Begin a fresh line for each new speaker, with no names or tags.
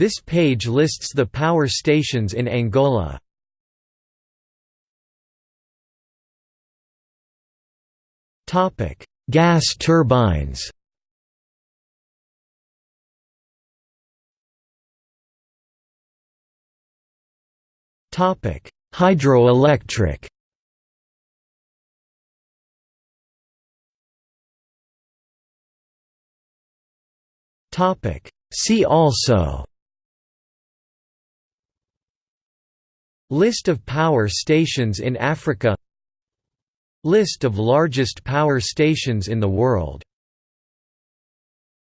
This page lists the power stations in Angola. Topic: Gas turbines. Topic: Hydroelectric. Topic: See also List of power stations in Africa. List of largest power stations in the world